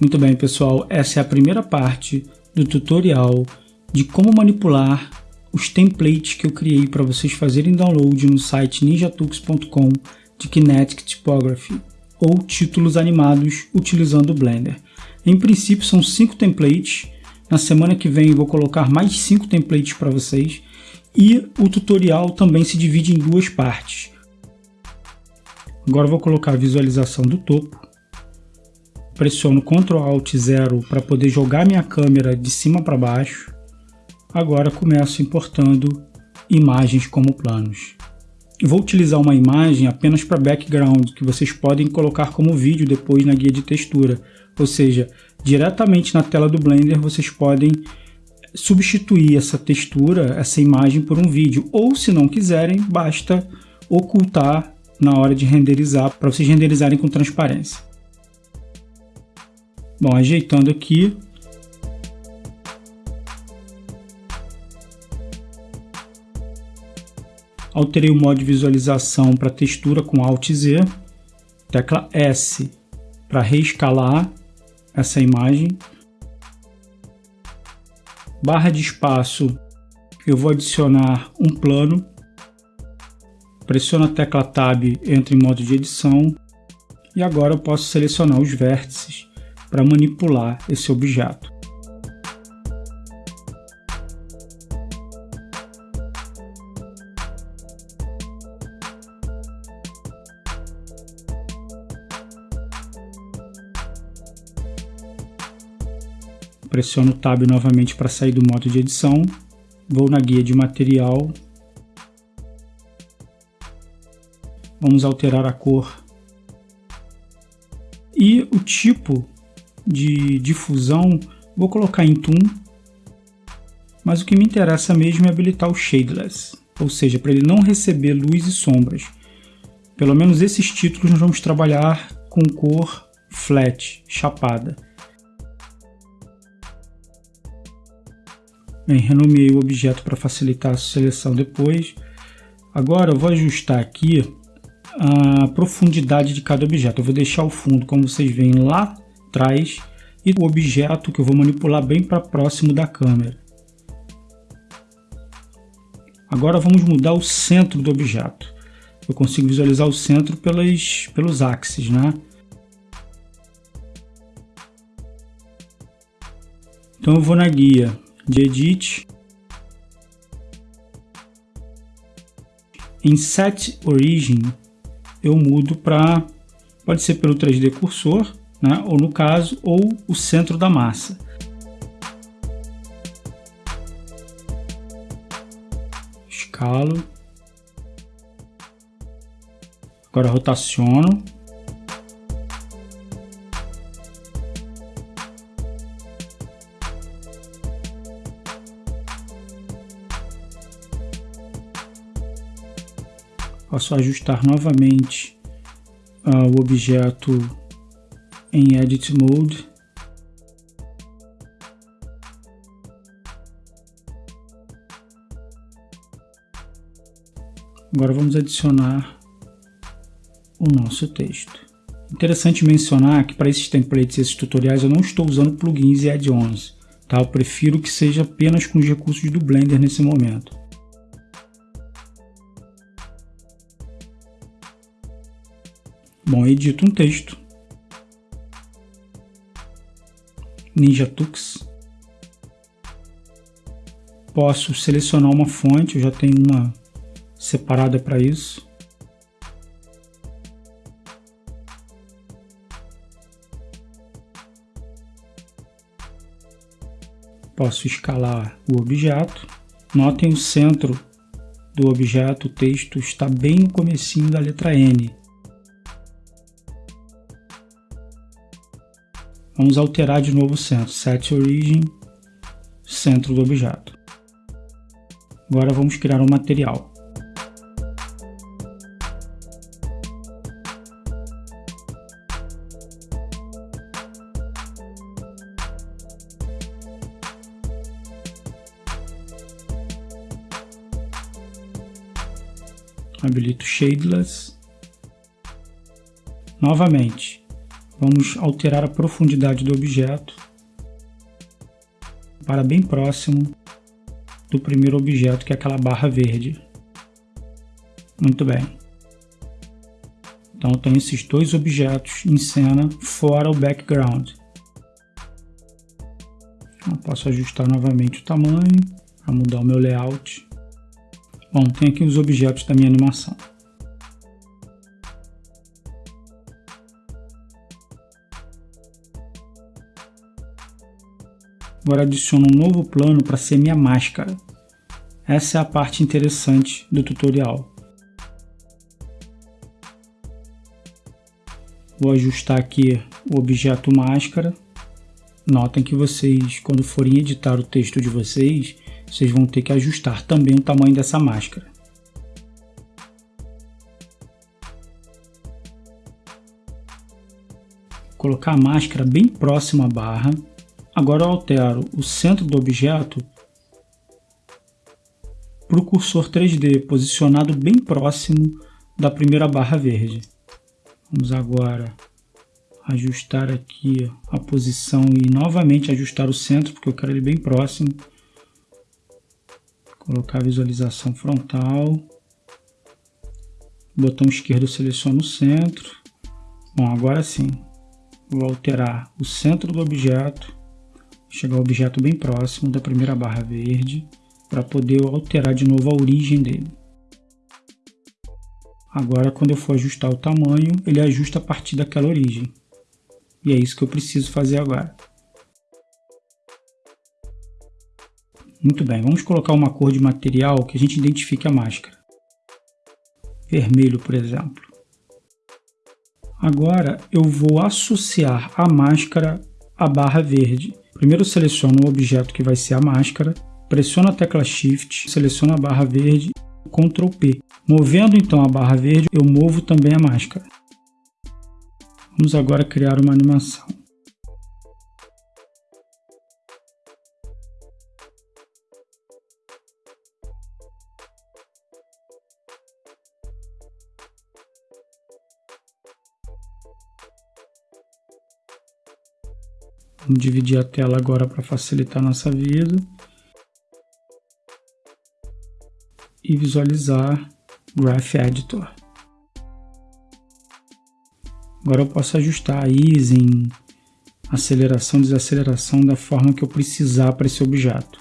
Muito bem, pessoal, essa é a primeira parte do tutorial de como manipular os templates que eu criei para vocês fazerem download no site ninjatux.com de Kinetic Typography ou títulos animados utilizando o Blender. Em princípio são cinco templates, na semana que vem vou colocar mais cinco templates para vocês e o tutorial também se divide em duas partes. Agora vou colocar a visualização do topo, pressiono Ctrl Alt 0 para poder jogar minha câmera de cima para baixo. Agora começo importando imagens como planos. Vou utilizar uma imagem apenas para background, que vocês podem colocar como vídeo depois na guia de textura. Ou seja, diretamente na tela do Blender vocês podem substituir essa textura, essa imagem por um vídeo. Ou se não quiserem, basta ocultar na hora de renderizar, para vocês renderizarem com transparência. Bom, ajeitando aqui, Alterei o modo de visualização para textura com Alt Z. Tecla S para reescalar essa imagem. Barra de espaço, eu vou adicionar um plano. Pressiono a tecla Tab, entro em modo de edição. E agora eu posso selecionar os vértices para manipular esse objeto. pressiono o Tab novamente para sair do modo de edição, vou na guia de material, vamos alterar a cor. E o tipo de difusão vou colocar em Toon, mas o que me interessa mesmo é habilitar o Shadeless, ou seja, para ele não receber luz e sombras. Pelo menos esses títulos nós vamos trabalhar com cor flat, chapada. Bem, renomeei o objeto para facilitar a seleção depois. Agora eu vou ajustar aqui a profundidade de cada objeto. Eu vou deixar o fundo, como vocês veem, lá atrás e o objeto que eu vou manipular bem para próximo da câmera. Agora vamos mudar o centro do objeto. Eu consigo visualizar o centro pelas, pelos axes, né? Então eu vou na guia de Edit. Em Set Origin, eu mudo para, pode ser pelo 3D cursor, né, ou no caso, ou o centro da massa. Escalo. Agora rotaciono Posso ajustar novamente uh, o objeto em Edit Mode. Agora vamos adicionar o nosso texto. Interessante mencionar que para esses templates e esses tutoriais eu não estou usando plugins e add-ons. Tá? Eu prefiro que seja apenas com os recursos do Blender nesse momento. Bom, edito um texto. NinjaTux. Posso selecionar uma fonte, eu já tenho uma separada para isso. Posso escalar o objeto. Notem o centro do objeto, o texto está bem no comecinho da letra N. Vamos alterar de novo o centro, set origin, centro do objeto. Agora vamos criar um material. Habilito Shadeless. Novamente, vamos alterar a profundidade do objeto para bem próximo do primeiro objeto, que é aquela barra verde. Muito bem. Então eu tenho esses dois objetos em cena fora o background. Eu posso ajustar novamente o tamanho para mudar o meu layout. Bom, tem aqui os objetos da minha animação. Agora adiciono um novo plano para ser minha máscara. Essa é a parte interessante do tutorial. Vou ajustar aqui o objeto máscara. Notem que vocês, quando forem editar o texto de vocês, vocês vão ter que ajustar também o tamanho dessa máscara. Colocar a máscara bem próxima à barra Agora eu altero o centro do objeto para o cursor 3D, posicionado bem próximo da primeira barra verde. Vamos agora ajustar aqui a posição e novamente ajustar o centro, porque eu quero ele bem próximo. Colocar a visualização frontal. Botão esquerdo eu seleciono o centro. Bom, agora sim. Vou alterar o centro do objeto chegar ao objeto bem próximo da primeira barra verde para poder alterar de novo a origem dele. Agora, quando eu for ajustar o tamanho, ele ajusta a partir daquela origem. E é isso que eu preciso fazer agora. Muito bem, vamos colocar uma cor de material que a gente identifique a máscara. Vermelho, por exemplo. Agora eu vou associar a máscara à barra verde. Primeiro seleciono o objeto que vai ser a máscara, pressiono a tecla Shift, seleciono a barra verde, Ctrl P. Movendo então a barra verde, eu movo também a máscara. Vamos agora criar uma animação. Vamos dividir a tela agora para facilitar a nossa vida. E visualizar Graph Editor. Agora eu posso ajustar a easing, aceleração, desaceleração da forma que eu precisar para esse objeto.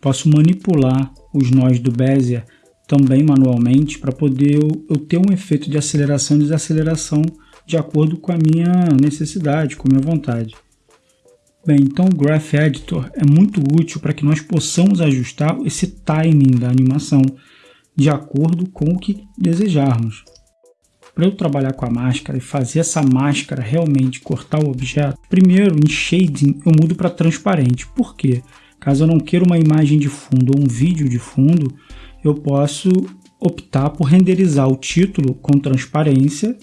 Posso manipular os nós do Bezier também manualmente para poder eu, eu ter um efeito de aceleração e desaceleração de acordo com a minha necessidade, com a minha vontade. Bem, então o Graph Editor é muito útil para que nós possamos ajustar esse timing da animação de acordo com o que desejarmos. Para eu trabalhar com a máscara e fazer essa máscara realmente cortar o objeto, primeiro em Shading eu mudo para transparente. Por quê? Caso eu não queira uma imagem de fundo ou um vídeo de fundo, eu posso optar por renderizar o título com transparência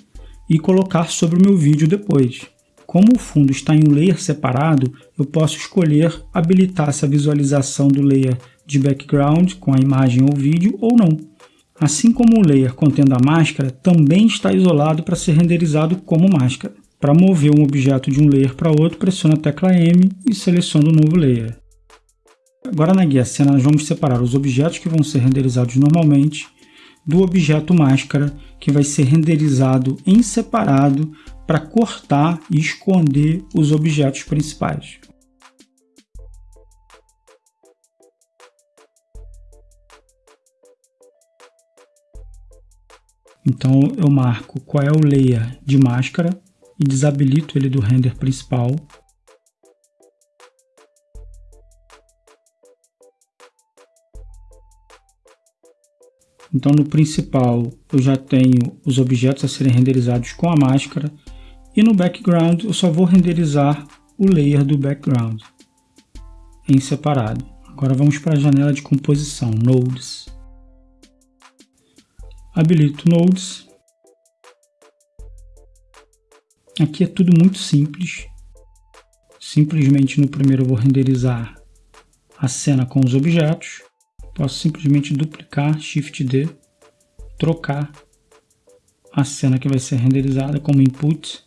e colocar sobre o meu vídeo depois. Como o fundo está em um layer separado, eu posso escolher habilitar essa visualização do layer de background com a imagem ou vídeo ou não. Assim como o layer contendo a máscara também está isolado para ser renderizado como máscara. Para mover um objeto de um layer para outro, pressiona a tecla M e seleciona o novo layer. Agora na guia cena nós vamos separar os objetos que vão ser renderizados normalmente do objeto máscara que vai ser renderizado em separado para cortar e esconder os objetos principais. Então eu marco qual é o layer de máscara e desabilito ele do render principal Então no principal eu já tenho os objetos a serem renderizados com a máscara e no background eu só vou renderizar o layer do background em separado. Agora vamos para a janela de composição, Nodes. Habilito Nodes. Aqui é tudo muito simples. Simplesmente no primeiro eu vou renderizar a cena com os objetos posso simplesmente duplicar Shift D, trocar a cena que vai ser renderizada como input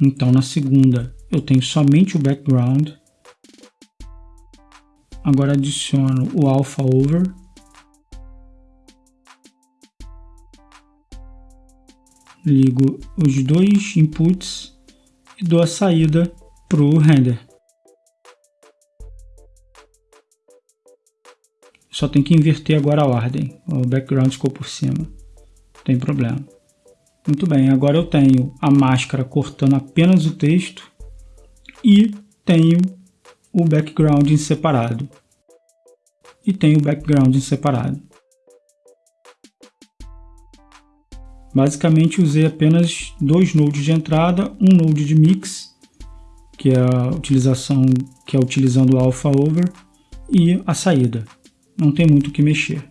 Então na segunda eu tenho somente o background. Agora adiciono o alpha over. Ligo os dois inputs e dou a saída para o render. Só tem que inverter agora a ordem. O background ficou por cima. Não tem problema. Muito bem, agora eu tenho a máscara cortando apenas o texto e tenho o background em separado. E tenho o background em separado. Basicamente usei apenas dois nodes de entrada, um node de mix, que é a utilização que é utilizando o alpha over, e a saída. Não tem muito o que mexer.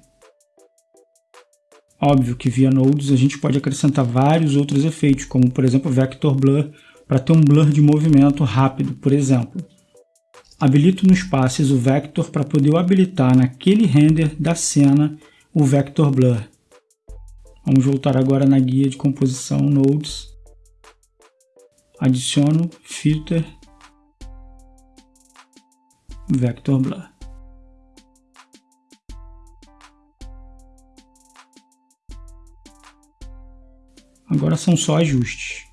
Óbvio que via nodes a gente pode acrescentar vários outros efeitos, como por exemplo vector blur, para ter um blur de movimento rápido, por exemplo. Habilito nos passes o vector para poder habilitar naquele render da cena o vector blur. Vamos voltar agora na guia de composição Nodes. Adiciono Filter Vector Blur. Agora são só ajustes.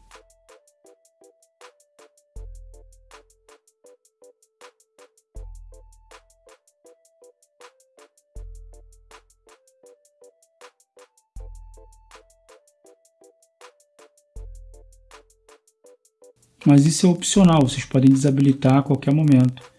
Mas isso é opcional, vocês podem desabilitar a qualquer momento.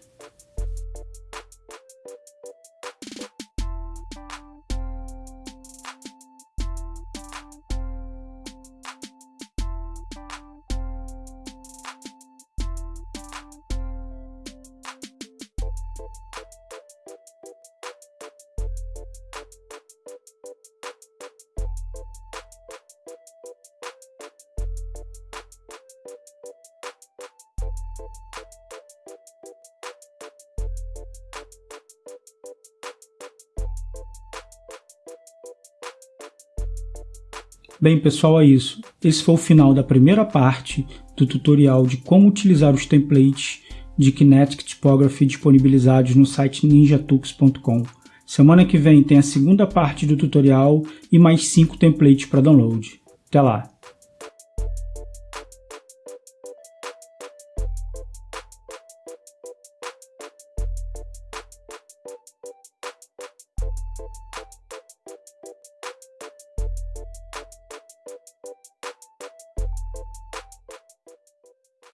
Bem pessoal, é isso. Esse foi o final da primeira parte do tutorial de como utilizar os templates de Kinetic Typography disponibilizados no site ninjatux.com. Semana que vem tem a segunda parte do tutorial e mais 5 templates para download. Até lá!